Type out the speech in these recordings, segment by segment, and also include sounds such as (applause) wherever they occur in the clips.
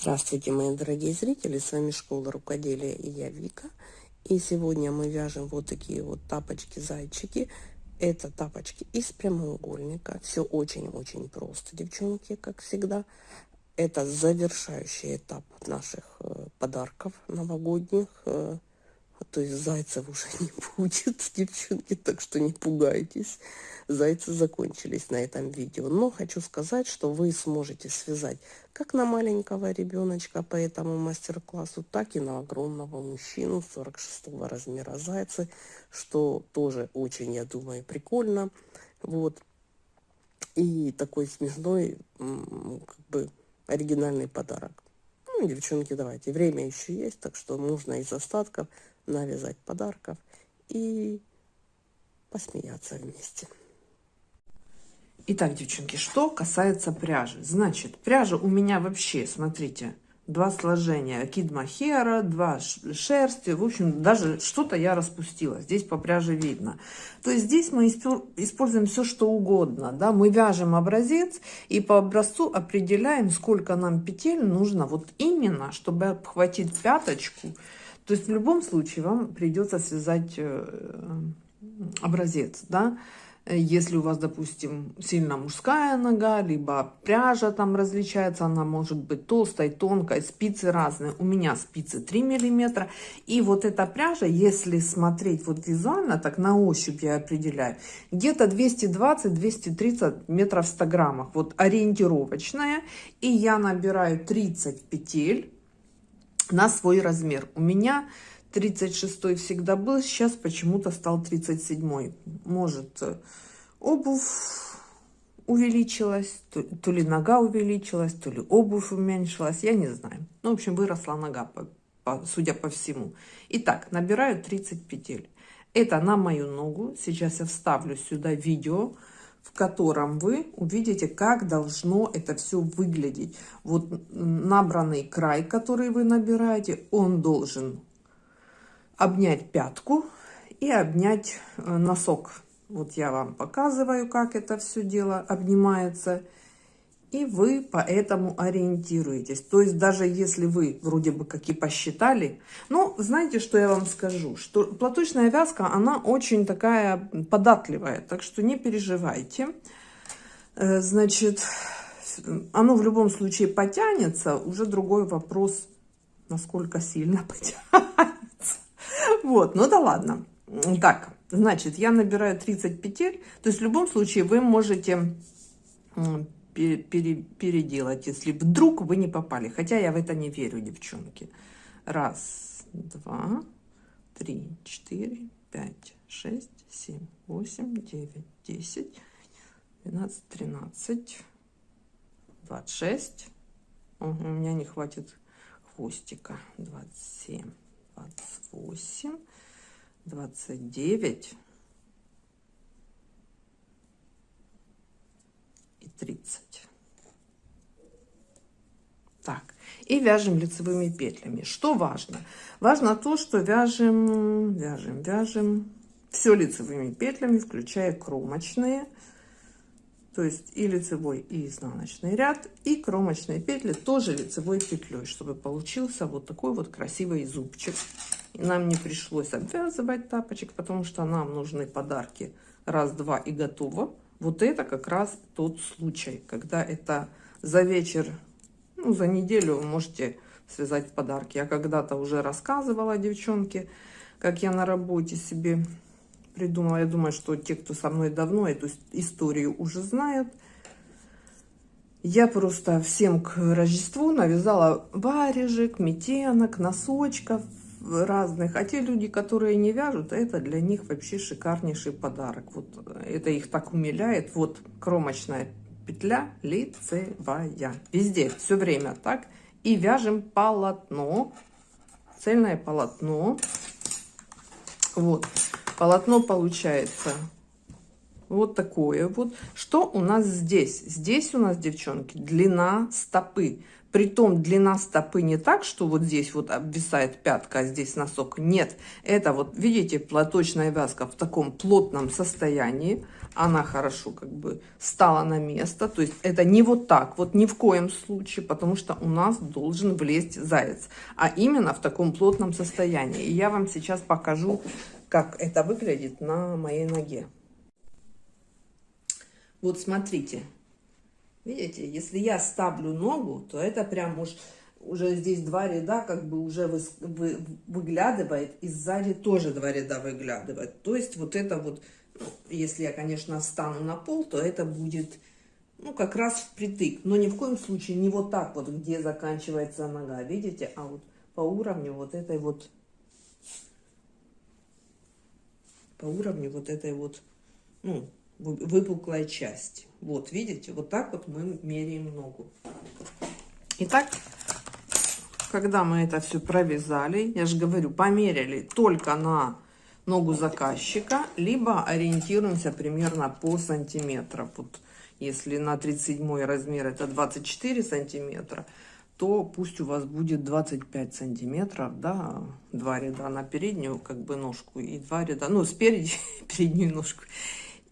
Здравствуйте, мои дорогие зрители, с вами Школа Рукоделия и я Вика. И сегодня мы вяжем вот такие вот тапочки-зайчики. Это тапочки из прямоугольника. Все очень-очень просто, девчонки, как всегда. Это завершающий этап наших э, подарков новогодних. Э, то есть зайцев уже (laughs) не будет, девчонки, так что не пугайтесь. Зайцы закончились на этом видео. Но хочу сказать, что вы сможете связать как на маленького ребеночка по этому мастер-классу, так и на огромного мужчину 46 размера зайцы, что тоже очень, я думаю, прикольно. Вот. И такой смешной, как бы, оригинальный подарок. Ну, девчонки, давайте, время еще есть, так что можно из остатков навязать подарков и посмеяться вместе. Итак, девчонки, что касается пряжи. Значит, пряжа у меня вообще, смотрите, два сложения. Кид махера, два шерсти. В общем, даже что-то я распустила. Здесь по пряже видно. То есть здесь мы используем все, что угодно. Да? Мы вяжем образец и по образцу определяем, сколько нам петель нужно вот именно, чтобы обхватить пяточку то есть в любом случае вам придется связать э, образец, да, если у вас, допустим, сильно мужская нога, либо пряжа там различается, она может быть толстой, тонкой, спицы разные. У меня спицы 3 миллиметра. И вот эта пряжа, если смотреть вот визуально, так на ощупь я определяю, где-то 220-230 метров в 100 граммах. Вот ориентировочная. И я набираю 30 петель на свой размер. У меня 36 всегда был, сейчас почему-то стал 37. Может, э, обувь увеличилась, то, то ли нога увеличилась, то ли обувь уменьшилась, я не знаю. Ну, в общем, выросла нога, по, по, судя по всему. Итак, набираю 30 петель. Это на мою ногу. Сейчас я вставлю сюда видео, в котором вы увидите, как должно это все выглядеть. Вот набранный край, который вы набираете, он должен обнять пятку и обнять э, носок. Вот я вам показываю, как это все дело обнимается и вы поэтому ориентируетесь. То есть даже если вы вроде бы как и посчитали, ну, знаете, что я вам скажу? Что платочная вязка, она очень такая податливая, так что не переживайте. Э, значит, оно в любом случае потянется, уже другой вопрос, насколько сильно (laughs) потянется. Вот, ну да ладно. Так, значит, я набираю 30 петель, то есть в любом случае вы можете пере, пере, переделать, если вдруг вы не попали. Хотя я в это не верю, девчонки. Раз, два, три, четыре, пять, шесть, семь, восемь, девять, десять, двенадцать, тринадцать, двадцать шесть. У меня не хватит хвостика. Двадцать семь, двадцать восемь, двадцать девять. 30. Так, и вяжем лицевыми петлями. Что важно? Важно то, что вяжем, вяжем, вяжем все лицевыми петлями, включая кромочные. То есть и лицевой, и изнаночный ряд, и кромочные петли тоже лицевой петлей, чтобы получился вот такой вот красивый зубчик. И нам не пришлось обвязывать тапочек, потому что нам нужны подарки раз-два и готово. Вот это как раз тот случай, когда это за вечер, ну, за неделю вы можете связать подарки. Я когда-то уже рассказывала девчонке, как я на работе себе придумала. Я думаю, что те, кто со мной давно эту историю уже знают. Я просто всем к Рождеству навязала варежек, метенок, носочков, разных. А те люди, которые не вяжут, это для них вообще шикарнейший подарок. Вот это их так умиляет. Вот кромочная петля лицевая. Везде, все время так. И вяжем полотно. Цельное полотно. Вот. Полотно получается Вот такое вот. Что у нас здесь? Здесь у нас, девчонки, длина стопы. Притом длина стопы не так, что вот здесь вот обвисает пятка, а здесь носок. Нет, это вот, видите, платочная вязка в таком плотном состоянии. Она хорошо как бы стала на место. То есть это не вот так, вот ни в коем случае, потому что у нас должен влезть заяц. А именно в таком плотном состоянии. И я вам сейчас покажу, как это выглядит на моей ноге. Вот смотрите, видите, если я ставлю ногу, то это прям уж уже здесь два ряда как бы уже вы, вы, выглядывает, и сзади тоже два ряда выглядывает. То есть вот это вот, ну, если я, конечно, встану на пол, то это будет, ну, как раз впритык. Но ни в коем случае не вот так вот, где заканчивается нога, видите, а вот по уровню вот этой вот, по уровню вот этой вот, ну, выпуклая часть. Вот, видите, вот так вот мы меряем ногу. Итак, когда мы это все провязали, я же говорю, померили только на ногу заказчика, либо ориентируемся примерно по сантиметрам. Вот если на 37 размер это 24 сантиметра, то пусть у вас будет 25 сантиметров, да, два ряда на переднюю как бы ножку и два ряда, ну, спереди (laughs) переднюю ножку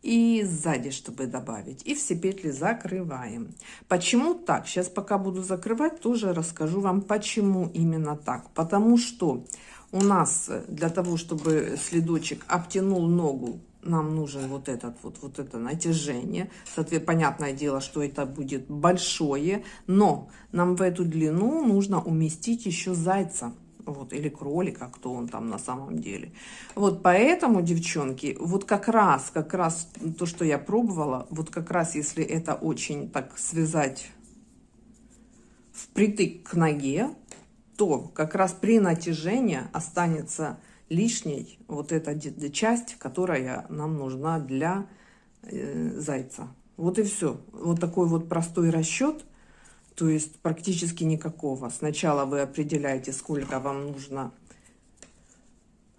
и сзади, чтобы добавить. И все петли закрываем. Почему так? Сейчас пока буду закрывать, тоже расскажу вам, почему именно так. Потому что у нас для того, чтобы следочек обтянул ногу, нам нужен вот этот вот, вот это натяжение. Соответственно, понятное дело, что это будет большое, но нам в эту длину нужно уместить еще зайца вот, или кролика, кто он там на самом деле. Вот поэтому, девчонки, вот как раз, как раз то, что я пробовала, вот как раз если это очень так связать впритык к ноге, то как раз при натяжении останется лишней вот эта часть, которая нам нужна для э, зайца. Вот и все. Вот такой вот простой расчет – то есть практически никакого. Сначала вы определяете, сколько вам нужно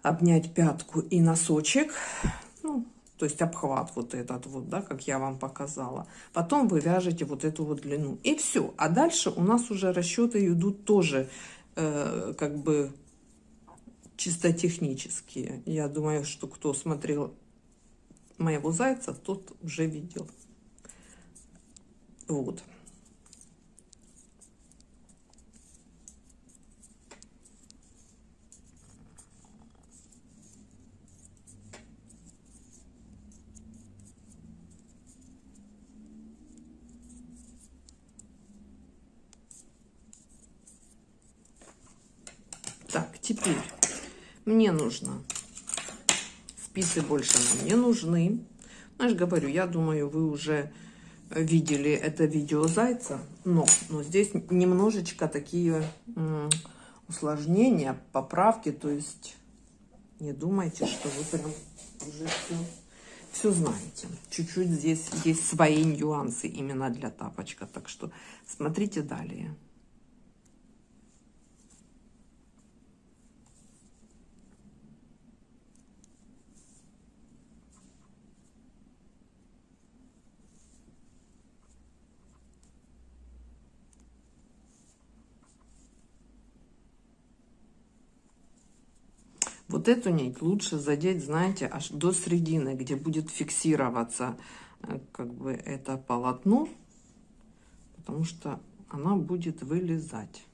обнять пятку и носочек, ну, то есть обхват вот этот вот, да, как я вам показала. Потом вы вяжете вот эту вот длину. И все. А дальше у нас уже расчеты идут тоже э, как бы чисто технические. Я думаю, что кто смотрел моего зайца, тот уже видел. Вот. Теперь мне нужно, спицы больше нам не нужны. Ну, же говорю, я думаю, вы уже видели это видео зайца, но, но здесь немножечко такие усложнения, поправки, то есть не думайте, что вы прям уже все, все знаете. Чуть-чуть здесь есть свои нюансы именно для тапочка, так что смотрите далее. Вот эту нить лучше задеть, знаете, аж до середины, где будет фиксироваться э, как бы это полотно, потому что она будет вылезать.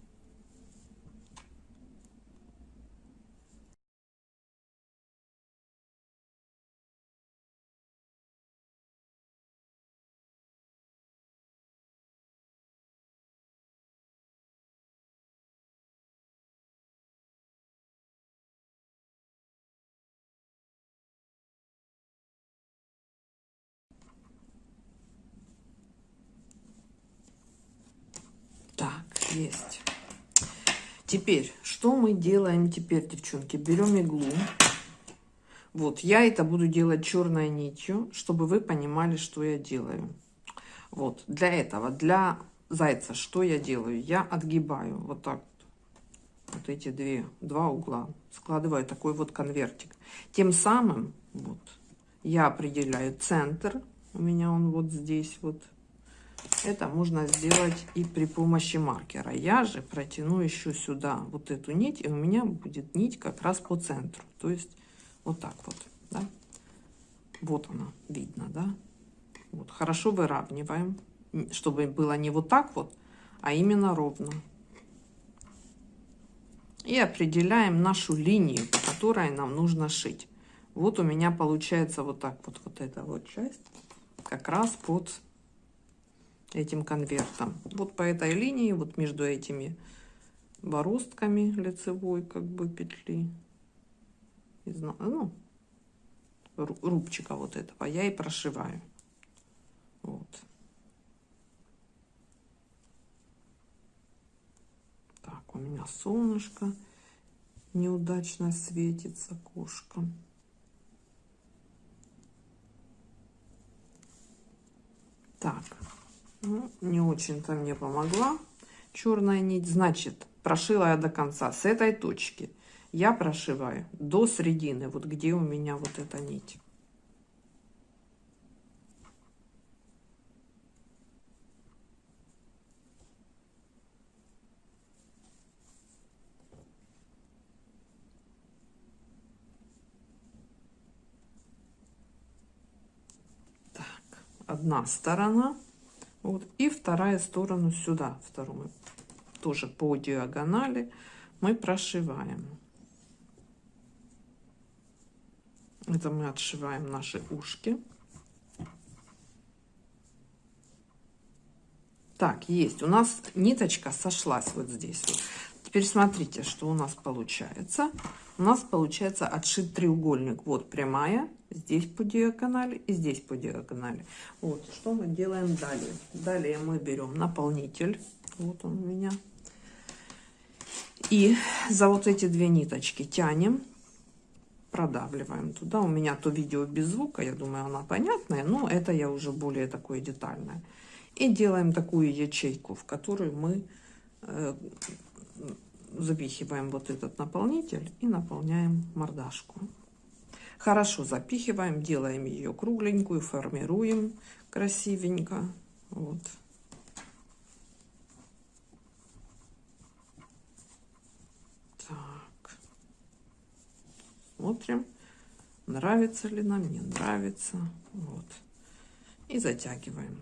Есть. Теперь, что мы делаем теперь, девчонки? Берем иглу. Вот, я это буду делать черной нитью, чтобы вы понимали, что я делаю. Вот, для этого, для зайца, что я делаю? Я отгибаю вот так вот эти две, два угла. Складываю такой вот конвертик. Тем самым, вот, я определяю центр. У меня он вот здесь вот. Это можно сделать и при помощи маркера. Я же протяну еще сюда вот эту нить, и у меня будет нить как раз по центру. То есть вот так вот, да. Вот она, видно, да. Вот, хорошо выравниваем, чтобы было не вот так вот, а именно ровно. И определяем нашу линию, по которой нам нужно шить. Вот у меня получается вот так вот, вот эта вот часть, как раз под этим конвертом. Вот по этой линии, вот между этими бороздками лицевой как бы петли, ну, рубчика вот этого, я и прошиваю. Вот. Так, у меня солнышко неудачно светится кошка. Так, ну, не очень-то мне помогла черная нить. Значит, прошила я до конца с этой точки. Я прошиваю до середины, вот где у меня вот эта нить. одна сторона вот. И вторая сторона сюда вторую тоже по диагонали мы прошиваем. Это мы отшиваем наши ушки. Так есть. У нас ниточка сошлась вот здесь вот. теперь смотрите что у нас получается у нас получается отшит треугольник вот прямая здесь по диагонали и здесь по диагонали. Вот, что мы делаем далее? Далее мы берем наполнитель, вот он у меня, и за вот эти две ниточки тянем, продавливаем туда. У меня то видео без звука, я думаю, она понятная, но это я уже более такое детальное. И делаем такую ячейку, в которую мы э, запихиваем вот этот наполнитель и наполняем мордашку. Хорошо запихиваем, делаем ее кругленькую, формируем красивенько. Вот. Так. Смотрим, нравится ли нам, не нравится. Вот. И затягиваем.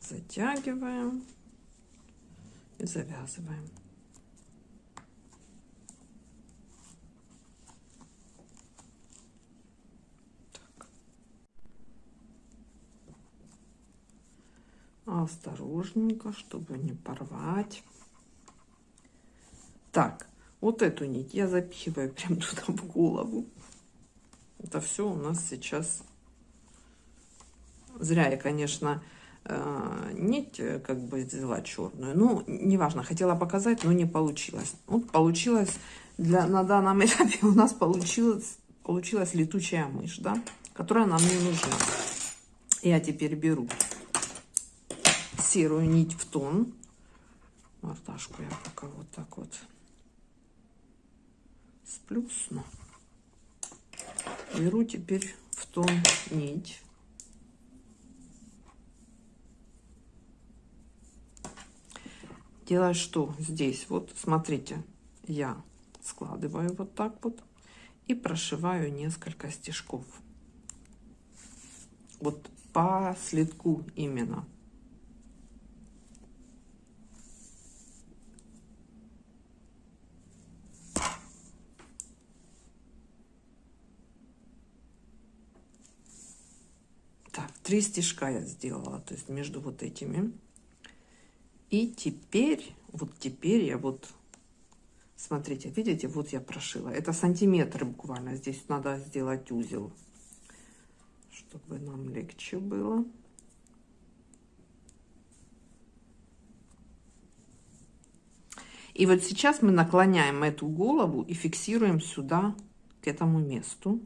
Затягиваем завязываем. осторожненько, чтобы не порвать. Так, вот эту нить я запихиваю (laughs) прям туда в голову. Это все у нас сейчас... Зря я, конечно, нить э, как бы взяла черную. Ну, неважно, хотела показать, но не получилось. Вот получилось, для, на данном этапе у нас получилось, получилась летучая мышь, да, которая нам не нужна. Я теперь беру серую нить в тон. Мордашку я пока вот так вот сплюсну. Беру теперь в тон нить. Делаю что здесь? Вот смотрите, я складываю вот так вот и прошиваю несколько стежков. Вот по следку именно. три стежка я сделала, то есть между вот этими. И теперь, вот теперь я вот, смотрите, видите, вот я прошила. Это сантиметры буквально, здесь надо сделать узел, чтобы нам легче было. И вот сейчас мы наклоняем эту голову и фиксируем сюда, к этому месту.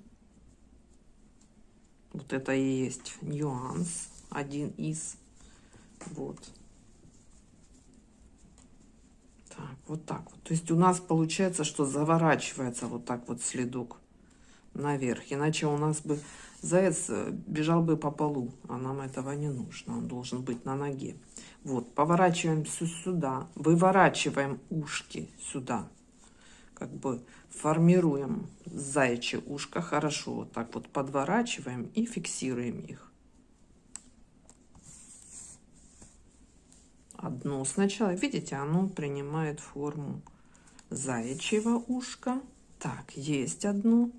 Вот это и есть нюанс, один из. Вот. Так, вот так вот. То есть у нас получается, что заворачивается вот так вот следок наверх. Иначе у нас бы заяц э, бежал бы по полу, а нам этого не нужно. Он должен быть на ноге. Вот, поворачиваем все сюда, выворачиваем ушки сюда. Как бы формируем заячье ушко хорошо. Вот так вот подворачиваем и фиксируем их. Одно сначала, видите, оно принимает форму заячьего ушка. Так, есть одно.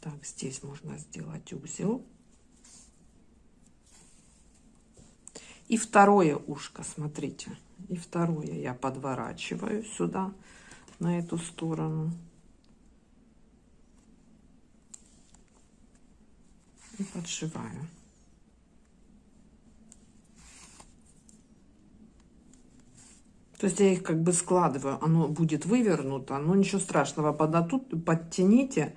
Так, здесь можно сделать узел. И второе ушко, смотрите. И второе я подворачиваю сюда, на эту сторону. И подшиваю. То есть я их как бы складываю, оно будет вывернуто, но ничего страшного, под, тут подтяните,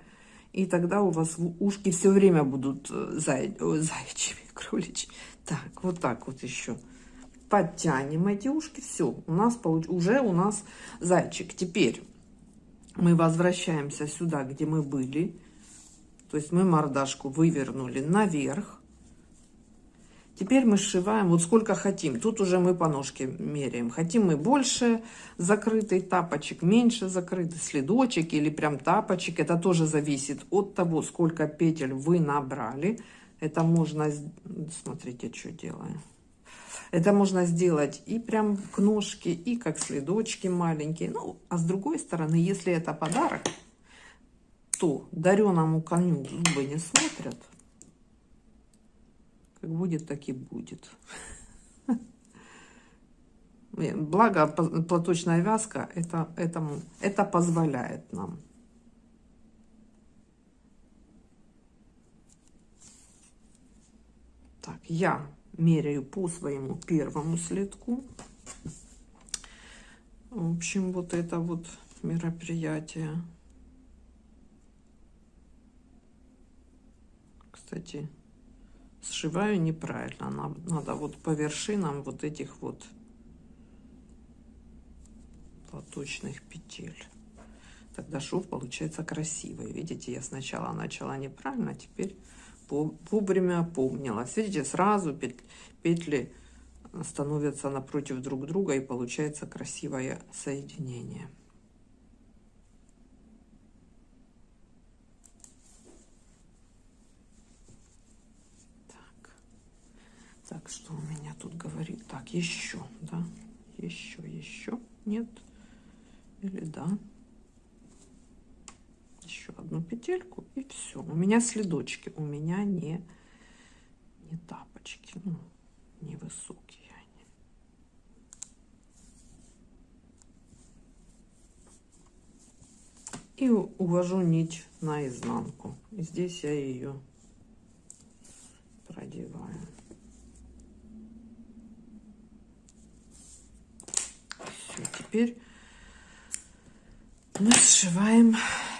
и тогда у вас ушки все время будут э, зай, заячьими, (laughs) кроличьи. Так, вот так вот еще. Подтянем эти ушки, все, у нас получ... уже у нас зайчик. Теперь мы возвращаемся сюда, где мы были. То есть мы мордашку вывернули наверх. Теперь мы сшиваем вот сколько хотим. Тут уже мы по ножке меряем. Хотим мы больше закрытый тапочек, меньше закрытый следочек или прям тапочек. Это тоже зависит от того, сколько петель вы набрали. Это можно... Смотрите, что делаю. Это можно сделать и прям к ножке, и как следочки маленькие. Ну, а с другой стороны, если это подарок, то дареному коню зубы не смотрят. Будет, так и будет. Благо, платочная вязка это, этому, это позволяет нам. Так, я меряю по своему первому следку. В общем, вот это вот мероприятие. Кстати, сшиваю неправильно. Надо, надо вот по вершинам вот этих вот платочных петель. Тогда шов получается красивый. Видите, я сначала начала неправильно, а теперь вовремя опомнилась. Видите, сразу петли становятся напротив друг друга и получается красивое соединение. Так, что у меня тут говорит? Так, еще, да? Еще, еще. Нет? Или да? Еще одну петельку и все. У меня следочки. У меня не, не тапочки. Ну, невысокие они. И увожу нить наизнанку. И здесь я ее продеваю. Теперь мы сшиваем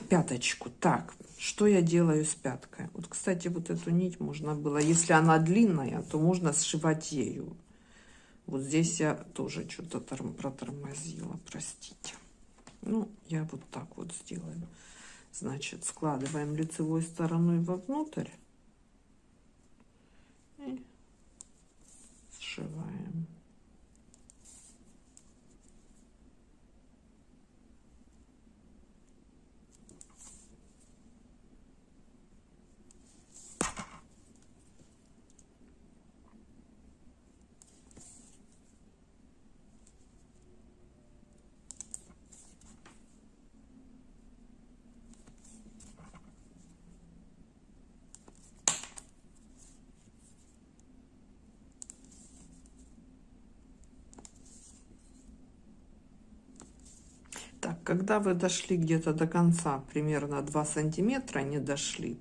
пяточку. Так, что я делаю с пяткой? Вот, кстати, вот эту нить можно было, если она длинная, то можно сшивать ею. Вот здесь я тоже что-то протормозила, простите. Ну, я вот так вот сделаю. Значит, складываем лицевой стороной вовнутрь и сшиваем. Когда вы дошли где-то до конца, примерно 2 сантиметра не дошли,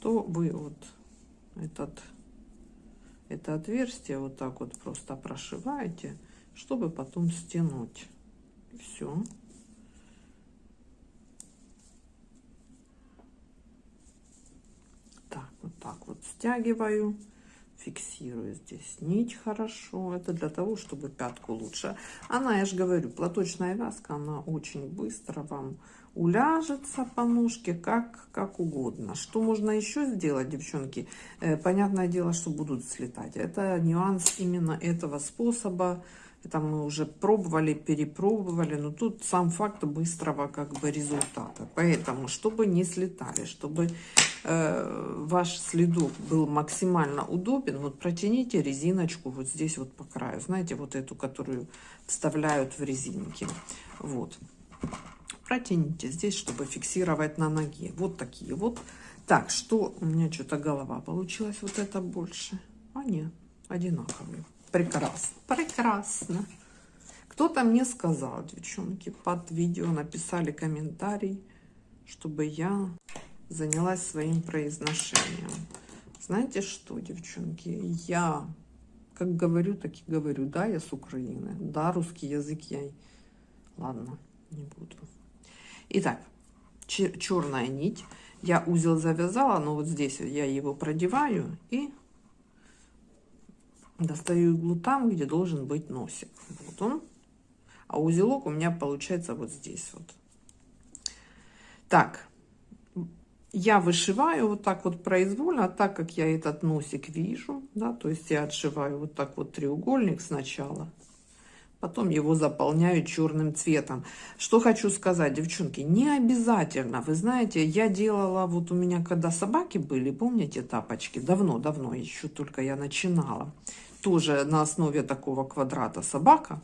то вы вот этот, это отверстие вот так вот просто прошиваете, чтобы потом стянуть. Все. Так, вот так вот стягиваю фиксирую здесь нить хорошо. Это для того, чтобы пятку лучше. Она, я же говорю, платочная вязка, она очень быстро вам уляжется по ножке как, как угодно. Что можно еще сделать, девчонки? Э, понятное дело, что будут слетать. Это нюанс именно этого способа. Это мы уже пробовали, перепробовали, но тут сам факт быстрого как бы результата. Поэтому, чтобы не слетали, чтобы ваш следок был максимально удобен, вот протяните резиночку вот здесь вот по краю. Знаете, вот эту, которую вставляют в резинки. Вот протяните здесь, чтобы фиксировать на ноге. Вот такие вот. Так, что у меня что-то голова получилась вот это больше. А нет, одинаковые. Прекрасно, прекрасно. Кто-то мне сказал, девчонки, под видео написали комментарий, чтобы я занялась своим произношением. Знаете что, девчонки, я как говорю, так и говорю. Да, я с Украины. Да, русский язык я... Ладно, не буду. Итак, черная нить. Я узел завязала, но вот здесь я его продеваю и достаю иглу там, где должен быть носик. Вот он. А узелок у меня получается вот здесь вот. Так, я вышиваю вот так вот произвольно, так как я этот носик вижу, да, то есть я отшиваю вот так вот треугольник сначала потом его заполняю черным цветом. Что хочу сказать, девчонки, не обязательно. Вы знаете, я делала, вот у меня когда собаки были, помните тапочки? Давно-давно, еще только я начинала. Тоже на основе такого квадрата собака.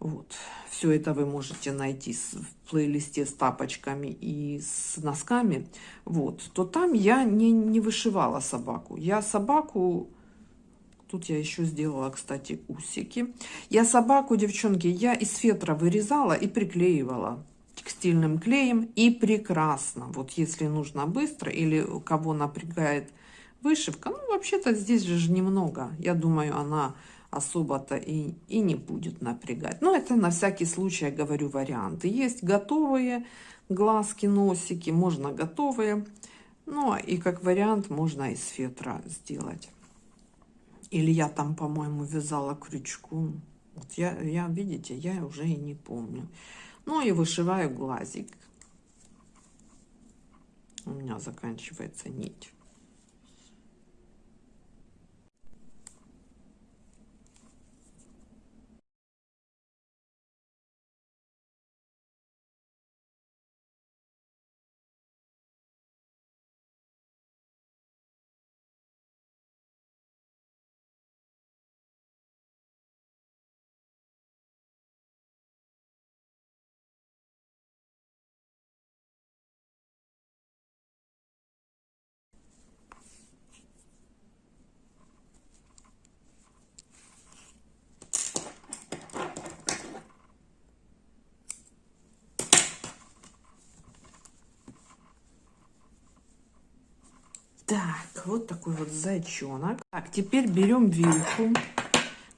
Вот. Все это вы можете найти в плейлисте с тапочками и с носками. Вот. То там я не, не вышивала собаку. Я собаку Тут я еще сделала, кстати, усики. Я собаку, девчонки, я из фетра вырезала и приклеивала текстильным клеем. И прекрасно. Вот если нужно быстро или кого напрягает вышивка. Ну, вообще-то здесь же немного. Я думаю, она особо-то и, и не будет напрягать. Но это на всякий случай, я говорю, варианты. Есть готовые глазки, носики, можно готовые. Ну, и как вариант можно из фетра сделать. Или я там, по-моему, вязала крючком. Вот я, я, видите, я уже и не помню. Ну и вышиваю глазик. У меня заканчивается нить. Так, вот такой вот зайчонок. Так, теперь берем вилку,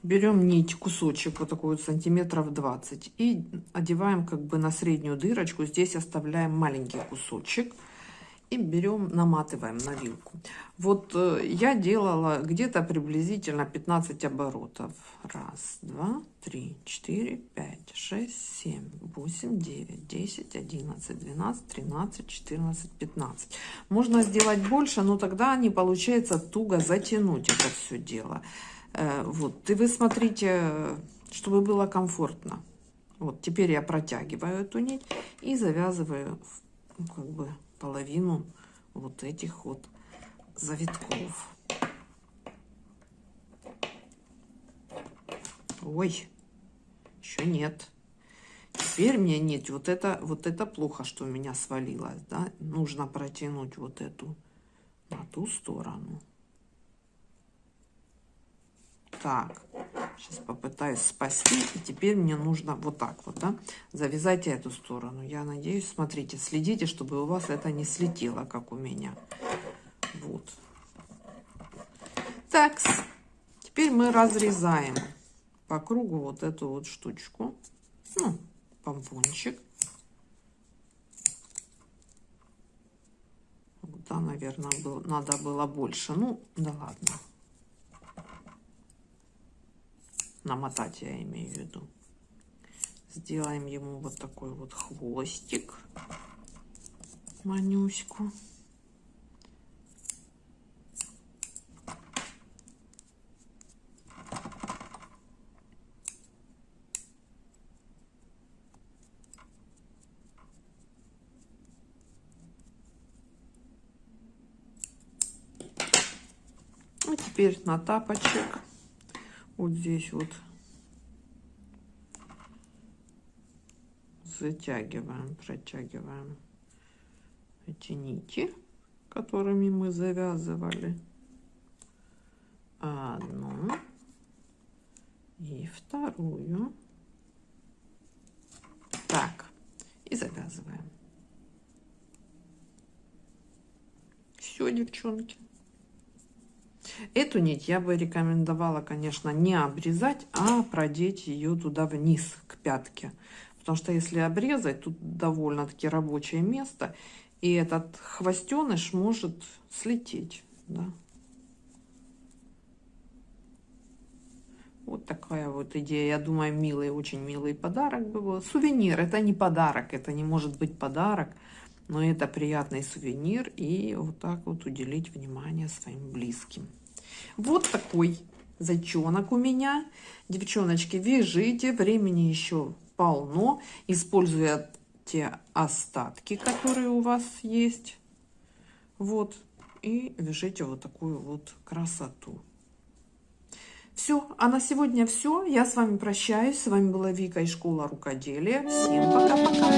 берем нить, кусочек, вот такой вот сантиметров 20, и одеваем как бы на среднюю дырочку. Здесь оставляем маленький кусочек и берем, наматываем на вилку. Вот э, я делала где-то приблизительно 15 оборотов. Раз, два, три, четыре, пять, шесть, семь, восемь, девять, десять, одиннадцать, двенадцать, тринадцать, четырнадцать, пятнадцать. Можно сделать больше, но тогда не получается туго затянуть это все дело. Э, вот, и вы смотрите, чтобы было комфортно. Вот, теперь я протягиваю эту нить и завязываю ну, как бы половину вот этих вот завитков. Ой, еще нет. Теперь мне нет. Вот это, вот это плохо, что у меня свалилось. Да? Нужно протянуть вот эту на ту сторону. Так, сейчас попытаюсь спасти. И теперь мне нужно вот так вот, да, завязать эту сторону. Я надеюсь, смотрите, следите, чтобы у вас это не слетело, как у меня. Вот. Так, теперь мы разрезаем по кругу вот эту вот штучку. Ну, помпончик. Да, наверное, был, надо было больше. Ну, да ладно. Намотать я имею в виду. Сделаем ему вот такой вот хвостик. Манюську. И теперь на тапочек вот здесь вот затягиваем, протягиваем эти нити, которыми мы завязывали. Одну и вторую. Так, и завязываем. Все, девчонки. Эту нить я бы рекомендовала, конечно, не обрезать, а продеть ее туда вниз, к пятке. Потому что если обрезать, тут довольно-таки рабочее место, и этот хвостеныш может слететь. Да? Вот такая вот идея. Я думаю, милый, очень милый подарок был. Сувенир. Это не подарок, это не может быть подарок, но это приятный сувенир. И вот так вот уделить внимание своим близким. Вот такой зайчонок у меня. Девчоночки, вяжите. Времени еще полно. Используя те остатки, которые у вас есть. Вот. И вяжите вот такую вот красоту. Все, а на сегодня все. Я с вами прощаюсь. С вами была Вика из школы рукоделия. Всем пока-пока.